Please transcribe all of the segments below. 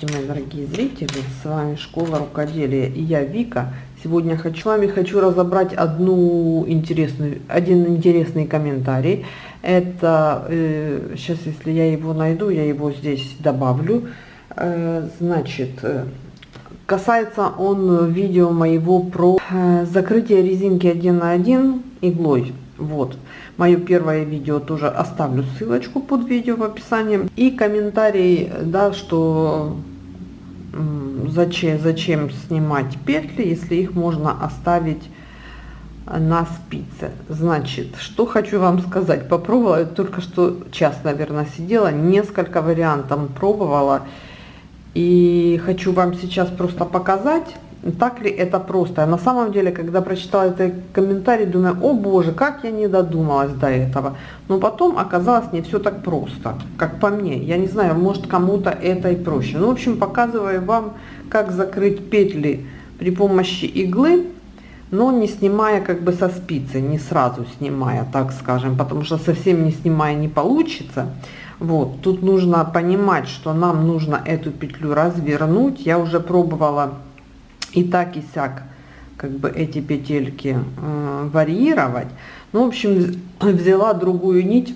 Здравствуйте, мои дорогие зрители! С вами Школа Рукоделия и я Вика. Сегодня хочу, с вами хочу разобрать одну интересную, один интересный комментарий. Это, э, сейчас если я его найду, я его здесь добавлю. Э, значит, э, касается он видео моего про э, закрытие резинки 1 на 1 иглой. Вот. Мое первое видео тоже оставлю ссылочку под видео в описании. И комментарий, да, что зачем, зачем снимать петли, если их можно оставить на спице. Значит, что хочу вам сказать. Попробовала, только что час, наверное, сидела, несколько вариантов пробовала. И хочу вам сейчас просто показать так ли это просто. На самом деле, когда прочитала этот комментарий, думаю, о боже, как я не додумалась до этого. Но потом оказалось не все так просто, как по мне. Я не знаю, может кому-то это и проще. Ну, в общем, показываю вам, как закрыть петли при помощи иглы, но не снимая как бы со спицы, не сразу снимая, так скажем, потому что совсем не снимая не получится. Вот, тут нужно понимать, что нам нужно эту петлю развернуть. Я уже пробовала и так и сяк как бы эти петельки э, варьировать. Ну, в общем, взяла другую нить,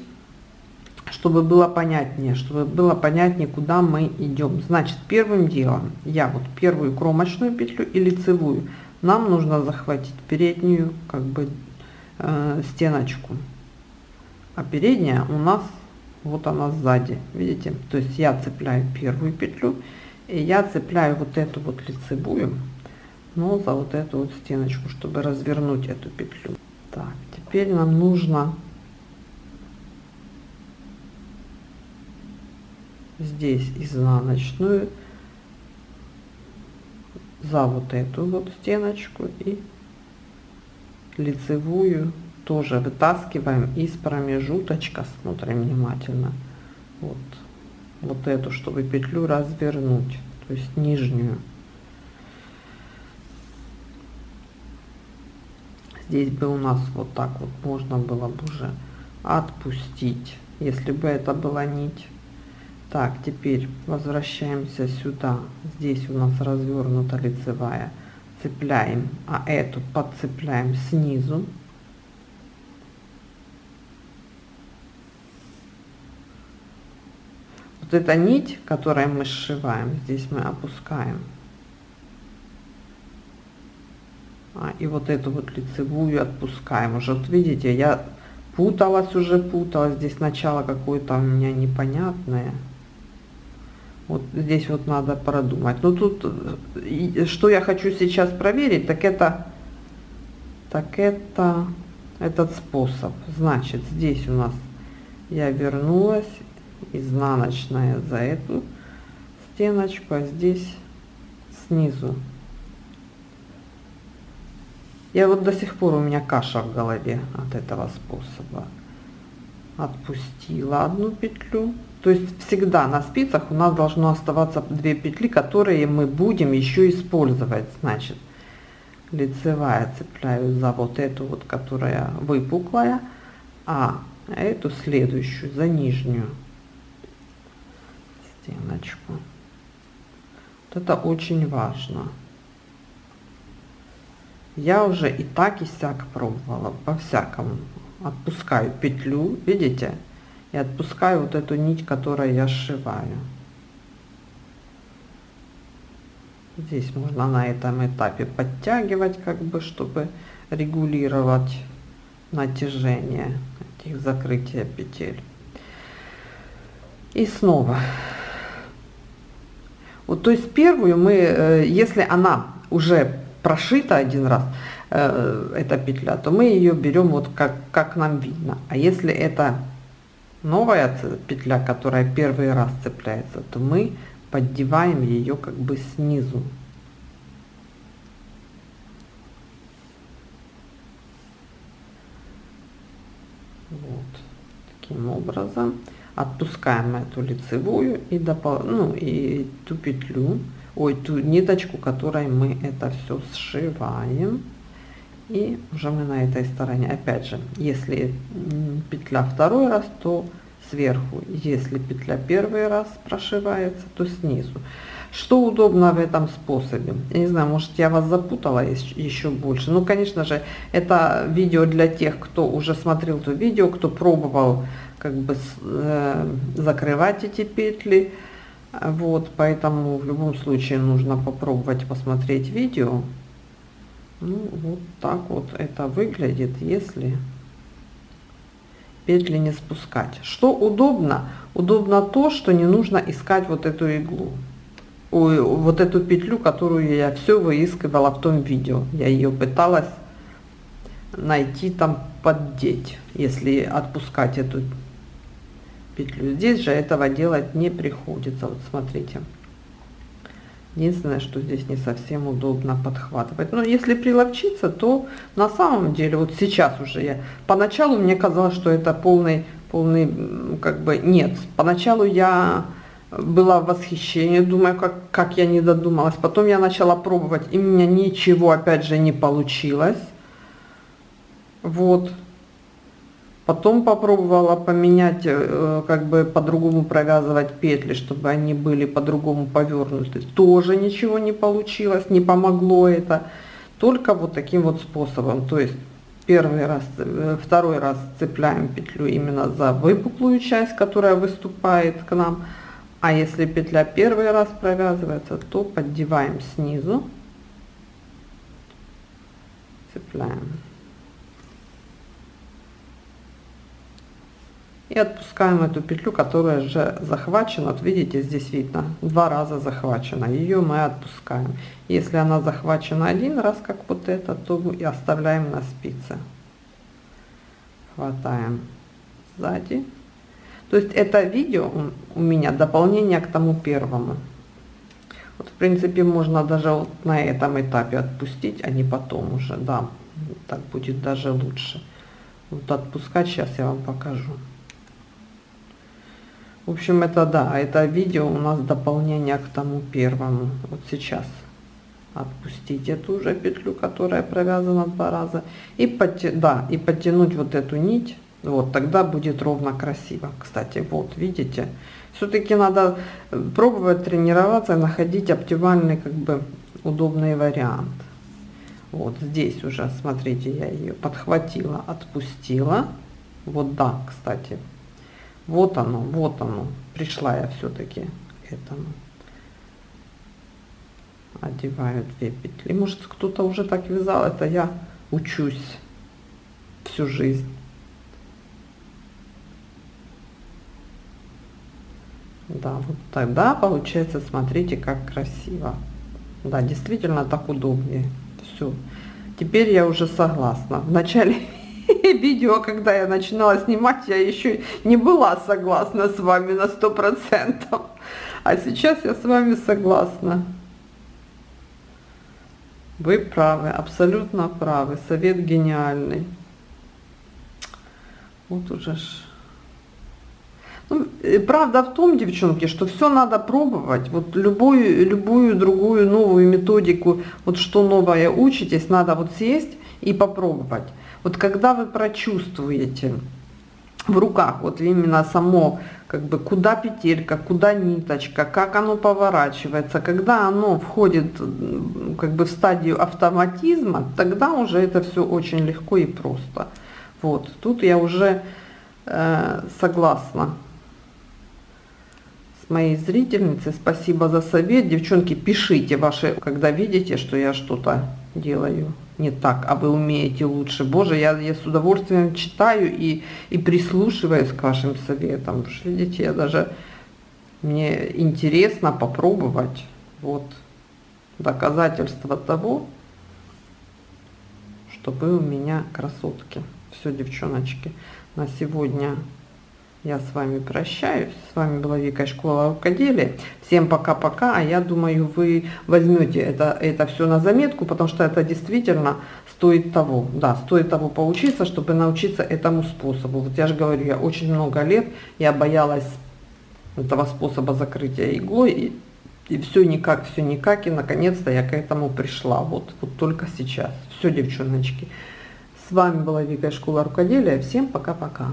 чтобы было понятнее, чтобы было понятнее, куда мы идем. Значит, первым делом я вот первую кромочную петлю и лицевую нам нужно захватить переднюю как бы э, стеночку. А передняя у нас вот она сзади, видите? То есть я цепляю первую петлю и я цепляю вот эту вот лицевую но за вот эту вот стеночку, чтобы развернуть эту петлю. Так, теперь нам нужно здесь изнаночную за вот эту вот стеночку и лицевую тоже вытаскиваем из промежуточка. Смотрим внимательно. Вот вот эту чтобы петлю развернуть то есть нижнюю здесь бы у нас вот так вот можно было бы уже отпустить если бы это была нить. Так теперь возвращаемся сюда. Здесь у нас развернута лицевая. Цепляем а эту подцепляем снизу. Вот эта нить которой мы сшиваем здесь мы опускаем а, и вот эту вот лицевую отпускаем. Уже вот видите я путалась уже путалась. Здесь начало какое-то у меня непонятное. Вот здесь вот надо продумать. Но тут что я хочу сейчас проверить так это так это этот способ. Значит здесь у нас я вернулась изнаночная за эту стеночку а здесь снизу я вот до сих пор у меня каша в голове от этого способа. Отпустила одну петлю. То есть всегда на спицах у нас должно оставаться две петли, которые мы будем еще использовать. Значит, лицевая цепляю за вот эту вот, которая выпуклая, а эту следующую за нижнюю стеночку. Вот это очень важно я уже и так и сяк пробовала. По всякому отпускаю петлю видите? И отпускаю вот эту нить которую я сшиваю. Здесь можно на этом этапе подтягивать как бы чтобы регулировать натяжение этих закрытия петель. И снова. Вот то есть первую мы э, если она уже прошита один раз э, эта петля, то мы ее берем вот как, как нам видно. А если это новая петля, которая первый раз цепляется, то мы поддеваем ее как бы снизу. Вот таким образом отпускаем эту лицевую и допол ну и ту петлю ой, ту ниточку, которой мы это все сшиваем. И уже мы на этой стороне. Опять же, если петля второй раз, то сверху. Если петля первый раз прошивается, то снизу. Что удобно в этом способе? Я не знаю, может я вас запутала еще больше. Ну, конечно же, это видео для тех, кто уже смотрел то видео, кто пробовал как бы э, закрывать эти петли. Вот, поэтому в любом случае нужно попробовать посмотреть видео. Ну, вот так вот это выглядит, если петли не спускать. Что удобно? Удобно то, что не нужно искать вот эту иглу вот эту петлю, которую я все выискивала в том видео. Я ее пыталась найти там поддеть, если отпускать эту петлю. Здесь же этого делать не приходится. Вот смотрите. Единственное, что здесь не совсем удобно подхватывать. Но если приловчиться, то на самом деле, вот сейчас уже я, поначалу мне казалось, что это полный, полный, как бы, нет. Поначалу я была в восхищении, думаю, как, как я не додумалась. Потом я начала пробовать, и у меня ничего, опять же, не получилось. Вот. Потом попробовала поменять, э, как бы по-другому провязывать петли, чтобы они были по-другому повернуты. Тоже ничего не получилось, не помогло это. Только вот таким вот способом. То есть первый раз, э, второй раз цепляем петлю именно за выпуклую часть, которая выступает к нам. А если петля первый раз провязывается, то поддеваем снизу, цепляем. И отпускаем эту петлю, которая уже захвачена. Вот видите, здесь видно, два раза захвачена. Ее мы отпускаем. Если она захвачена один раз, как вот это, то и оставляем на спице. Хватаем сзади то есть это видео у меня дополнение к тому первому. Вот, в принципе, можно даже вот на этом этапе отпустить, а не потом уже, да, так будет даже лучше. Вот отпускать сейчас я вам покажу. В общем, это да, это видео у нас дополнение к тому первому. Вот сейчас отпустить эту уже петлю, которая провязана два раза, и, подтя да, и подтянуть вот эту нить вот, тогда будет ровно красиво. Кстати, вот, видите? Все-таки надо э, пробовать тренироваться, находить оптимальный, как бы, удобный вариант. Вот здесь уже, смотрите, я ее подхватила, отпустила. Вот, да, кстати. Вот оно, вот оно. Пришла я все-таки к этому. Одеваю две петли. Может, кто-то уже так вязал, это я учусь всю жизнь. Да, вот тогда получается, смотрите, как красиво. Да, действительно так удобнее. Все. Теперь я уже согласна. В начале видео, когда я начинала снимать, я еще не была согласна с вами на сто процентов. А сейчас я с вами согласна. Вы правы, абсолютно правы. Совет гениальный. Вот уже ж ну, э, правда в том, девчонки, что все надо пробовать. Вот любую, любую другую новую методику, вот что новое учитесь, надо вот сесть и попробовать. Вот когда вы прочувствуете в руках вот именно само, как бы куда петелька, куда ниточка, как оно поворачивается, когда оно входит как бы в стадию автоматизма, тогда уже это все очень легко и просто. Вот, тут я уже э, согласна с моей зрительницей. Спасибо за совет. Девчонки, пишите ваши, когда видите, что я что-то делаю не так, а вы умеете лучше. Боже, я, я с удовольствием читаю и, и прислушиваюсь к вашим советам. Видите, я даже, мне интересно попробовать. Вот доказательство того, что вы у меня красотки. Все, девчоночки, на сегодня я с вами прощаюсь. С вами была Вика Школа рукоделия. Всем пока-пока. А я думаю, вы возьмете это, это все на заметку, потому что это действительно стоит того. Да, стоит того поучиться, чтобы научиться этому способу. Вот я же говорю, я очень много лет, я боялась этого способа закрытия иглой. И, и все никак, все никак. И наконец-то я к этому пришла. Вот, вот только сейчас. Все, девчоночки. С вами была Вика Школа рукоделия. Всем пока-пока.